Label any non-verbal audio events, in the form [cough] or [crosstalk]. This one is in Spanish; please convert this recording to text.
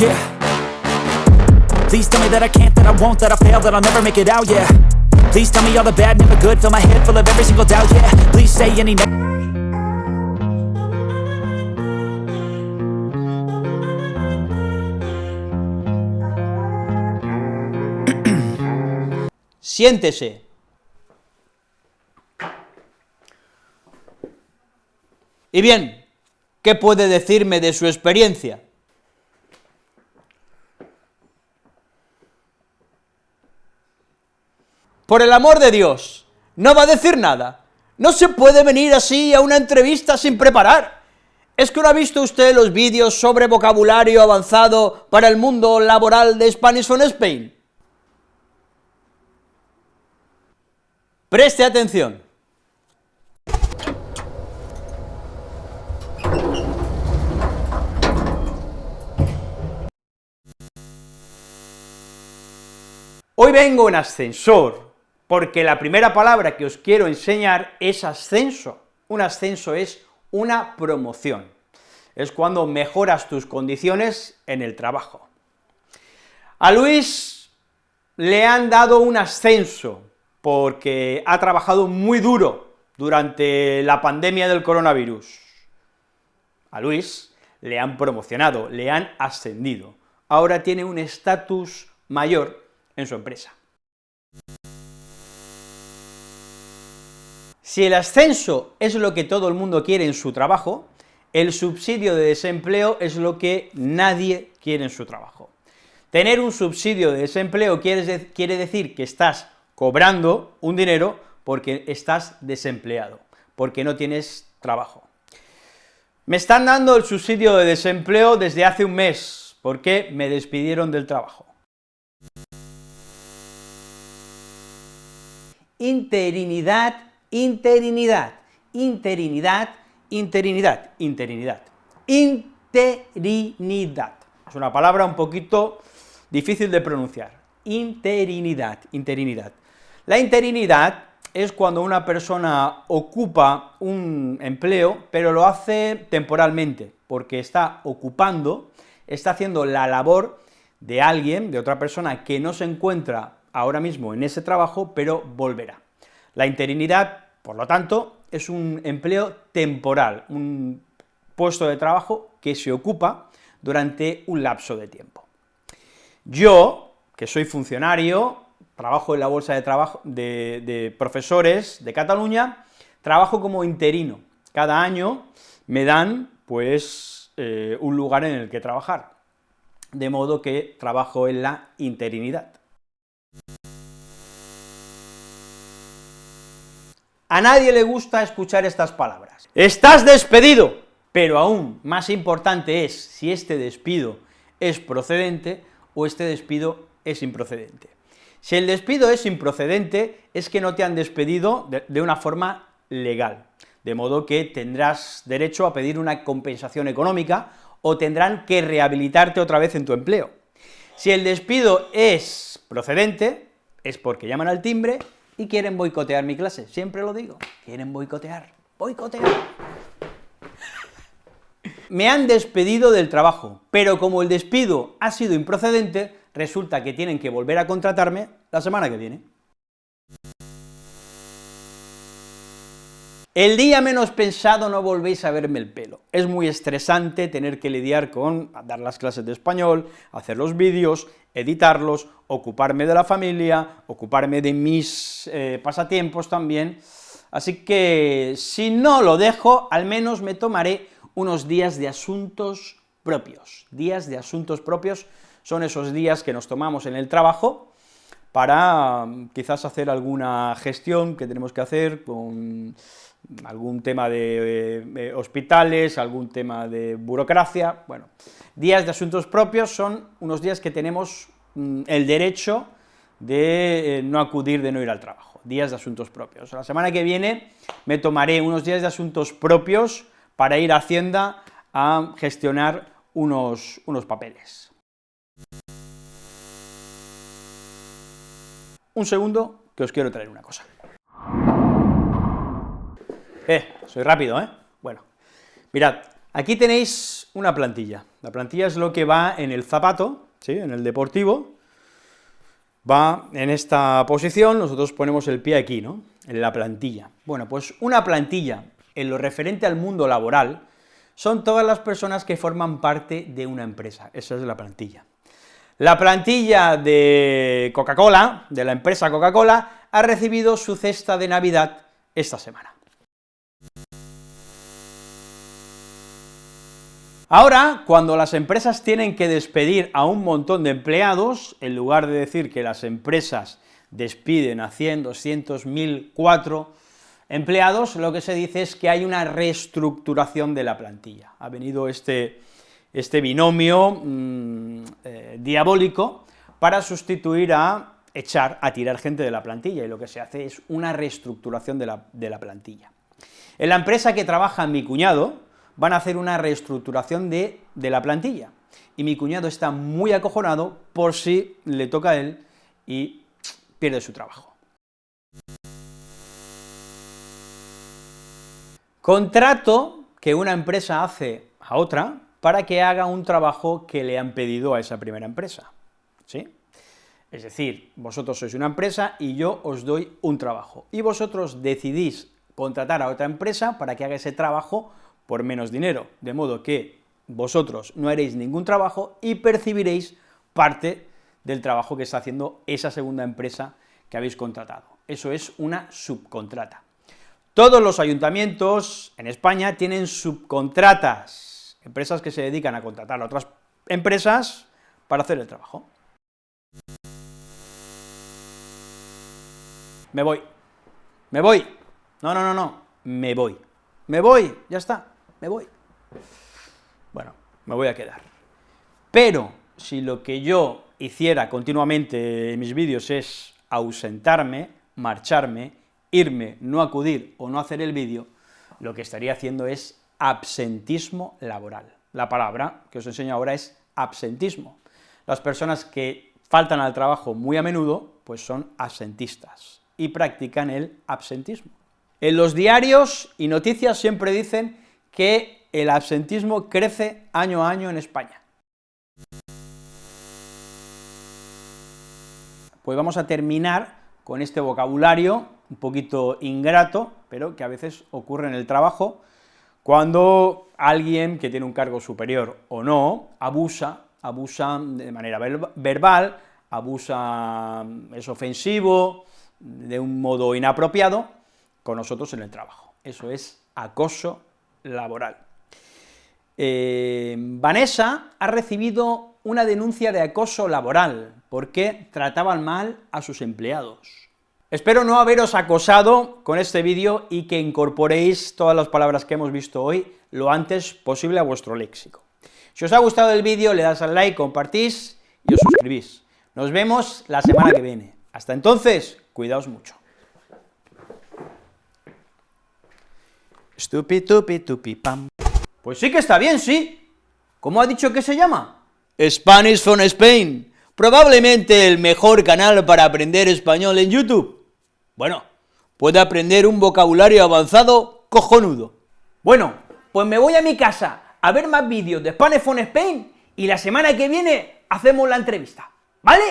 Yeah. Please tell me that I can't, that I won't, that I fail, that I'll never make it out, yeah. Please tell me all the bad, never good, fill my head full of every single doubt, yeah. Please say any [clears throat] Siéntese. Y bien, ¿qué puede decirme de su experiencia? Por el amor de Dios, no va a decir nada. No se puede venir así a una entrevista sin preparar. ¿Es que no ha visto usted los vídeos sobre vocabulario avanzado para el mundo laboral de Spanish on Spain? Preste atención. Hoy vengo en ascensor, porque la primera palabra que os quiero enseñar es ascenso. Un ascenso es una promoción, es cuando mejoras tus condiciones en el trabajo. A Luis le han dado un ascenso, porque ha trabajado muy duro durante la pandemia del coronavirus. A Luis le han promocionado, le han ascendido, ahora tiene un estatus mayor en su empresa. Si el ascenso es lo que todo el mundo quiere en su trabajo, el subsidio de desempleo es lo que nadie quiere en su trabajo. Tener un subsidio de desempleo quiere, decir que estás cobrando un dinero porque estás desempleado, porque no tienes trabajo. Me están dando el subsidio de desempleo desde hace un mes, porque me despidieron del trabajo. interinidad, interinidad, interinidad, interinidad, interinidad, interinidad. Es una palabra un poquito difícil de pronunciar. Interinidad, interinidad. La interinidad es cuando una persona ocupa un empleo, pero lo hace temporalmente, porque está ocupando, está haciendo la labor de alguien, de otra persona que no se encuentra ahora mismo en ese trabajo, pero volverá. La interinidad, por lo tanto, es un empleo temporal, un puesto de trabajo que se ocupa durante un lapso de tiempo. Yo, que soy funcionario, trabajo en la Bolsa de, trabajo, de, Profesores de Cataluña, trabajo como interino. Cada año me dan, pues, eh, un lugar en el que trabajar, de modo que trabajo en la interinidad. A nadie le gusta escuchar estas palabras. ¡Estás despedido! Pero aún más importante es si este despido es procedente o este despido es improcedente. Si el despido es improcedente, es que no te han despedido de, una forma legal, de modo que tendrás derecho a pedir una compensación económica o tendrán que rehabilitarte otra vez en tu empleo. Si el despido es procedente, es porque llaman al timbre y quieren boicotear mi clase, siempre lo digo, quieren boicotear, boicotear. Me han despedido del trabajo, pero como el despido ha sido improcedente, resulta que tienen que volver a contratarme la semana que viene. El día menos pensado no volvéis a verme el pelo. Es muy estresante tener que lidiar con dar las clases de español, hacer los vídeos, editarlos, ocuparme de la familia, ocuparme de mis eh, pasatiempos también, así que si no lo dejo, al menos me tomaré unos días de asuntos propios. Días de asuntos propios son esos días que nos tomamos en el trabajo para mm, quizás hacer alguna gestión que tenemos que hacer con algún tema de hospitales, algún tema de burocracia, bueno, días de asuntos propios son unos días que tenemos mm, el derecho de eh, no acudir, de no ir al trabajo, días de asuntos propios. La semana que viene me tomaré unos días de asuntos propios para ir a Hacienda a gestionar unos, unos papeles. Un segundo, que os quiero traer una cosa. Eh, soy rápido, ¿eh? Bueno, mirad, Aquí tenéis una plantilla. La plantilla es lo que va en el zapato, ¿sí?, en el deportivo, va en esta posición, nosotros ponemos el pie aquí, ¿no?, en la plantilla. Bueno, pues una plantilla, en lo referente al mundo laboral, son todas las personas que forman parte de una empresa, esa es la plantilla. La plantilla de Coca-Cola, de la empresa Coca-Cola, ha recibido su cesta de Navidad esta semana. Ahora, cuando las empresas tienen que despedir a un montón de empleados, en lugar de decir que las empresas despiden a 100, 200, 1000, 4 empleados, lo que se dice es que hay una reestructuración de la plantilla. Ha venido este, este binomio mm, eh, diabólico para sustituir a echar, a tirar gente de la plantilla, y lo que se hace es una reestructuración de la, plantilla. En la empresa que trabaja mi cuñado, van a hacer una reestructuración de, de la plantilla, y mi cuñado está muy acojonado por si le toca a él y pierde su trabajo. Contrato que una empresa hace a otra para que haga un trabajo que le han pedido a esa primera empresa, ¿sí? Es decir, vosotros sois una empresa y yo os doy un trabajo, y vosotros decidís contratar a otra empresa para que haga ese trabajo por menos dinero, de modo que vosotros no haréis ningún trabajo y percibiréis parte del trabajo que está haciendo esa segunda empresa que habéis contratado. Eso es una subcontrata. Todos los ayuntamientos en España tienen subcontratas, empresas que se dedican a contratar a otras empresas para hacer el trabajo. Me voy, me voy, no, no, no, no, me voy, me voy, ya está me voy. Bueno, me voy a quedar. Pero, si lo que yo hiciera continuamente en mis vídeos es ausentarme, marcharme, irme, no acudir o no hacer el vídeo, lo que estaría haciendo es absentismo laboral. La palabra que os enseño ahora es absentismo. Las personas que faltan al trabajo muy a menudo, pues son absentistas, y practican el absentismo. En los diarios y noticias siempre dicen que el absentismo crece año a año en España. Pues vamos a terminar con este vocabulario un poquito ingrato, pero que a veces ocurre en el trabajo, cuando alguien que tiene un cargo superior o no, abusa, abusa de manera verbal, abusa, es ofensivo, de un modo inapropiado, con nosotros en el trabajo. Eso es acoso laboral. Eh, Vanessa ha recibido una denuncia de acoso laboral, porque trataban mal a sus empleados. Espero no haberos acosado con este vídeo y que incorporéis todas las palabras que hemos visto hoy lo antes posible a vuestro léxico. Si os ha gustado el vídeo, le das al like, compartís y os suscribís. Nos vemos la semana que viene. Hasta entonces, cuidaos mucho. Stupi, tupi, tupi, pam. Pues sí que está bien, sí. ¿Cómo ha dicho que se llama? Spanish from Spain. Probablemente el mejor canal para aprender español en YouTube. Bueno, puede aprender un vocabulario avanzado cojonudo. Bueno, pues me voy a mi casa a ver más vídeos de Spanish from Spain y la semana que viene hacemos la entrevista, ¿vale?